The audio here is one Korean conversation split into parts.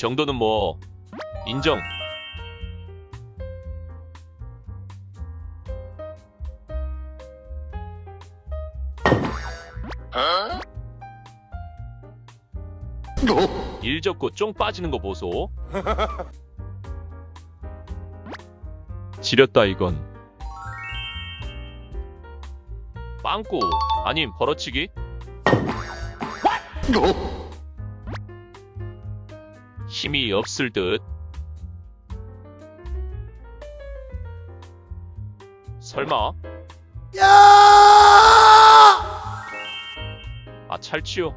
정도는 뭐 인정. 일 접고 쫑 빠지는 거 보소. 지렸다 이건. 빵꾸 아님 벌어치기? 힘이 없을 듯. 설마? 아 찰치요.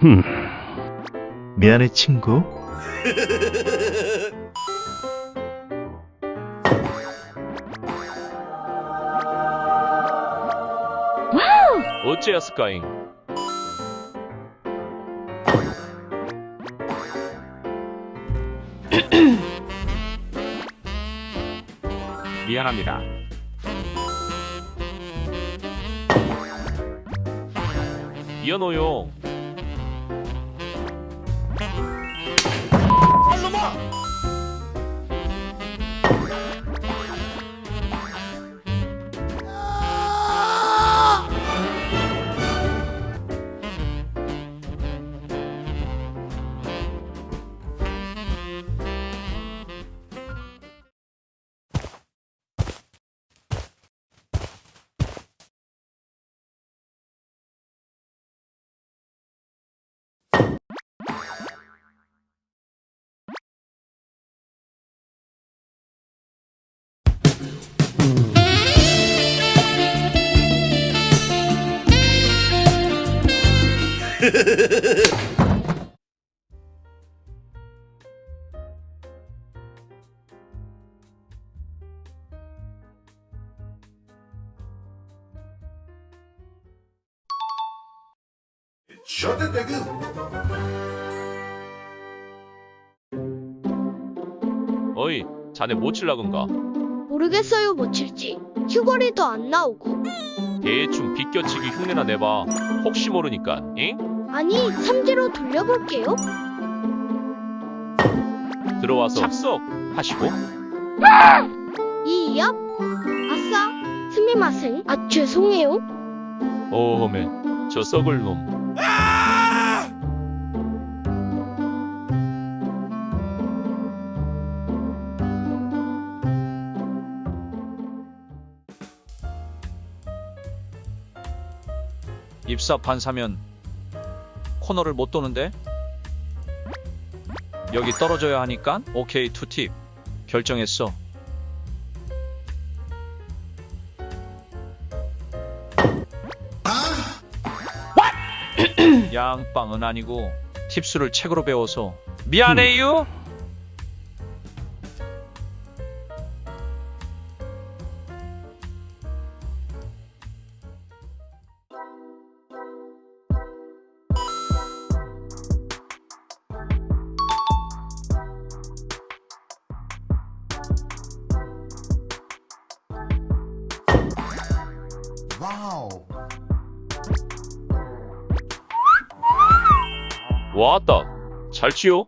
흠. 미안해, 친구. 어째였을까잉? 미안합니다. 미안해요. 아! 어이, 자네 뭐 칠라건가? 모르겠어요 뭐 칠지 휴거리도 안 나오고 대충 비껴치기 흉내나 내봐. 혹시 모르니까, 잉? 아니 삼지로 돌려볼게요. 들어와서 착석 하시고. 이이압 아싸. 스미마생 아 죄송해요. 어메 저 썩을 놈. 입사판 사면 코너를 못 도는데? 여기 떨어져야 하니까 오케이 투팁. 결정했어. 양빵은 아니고 팁수를 책으로 배워서. 미안해요 왔다. 잘 치요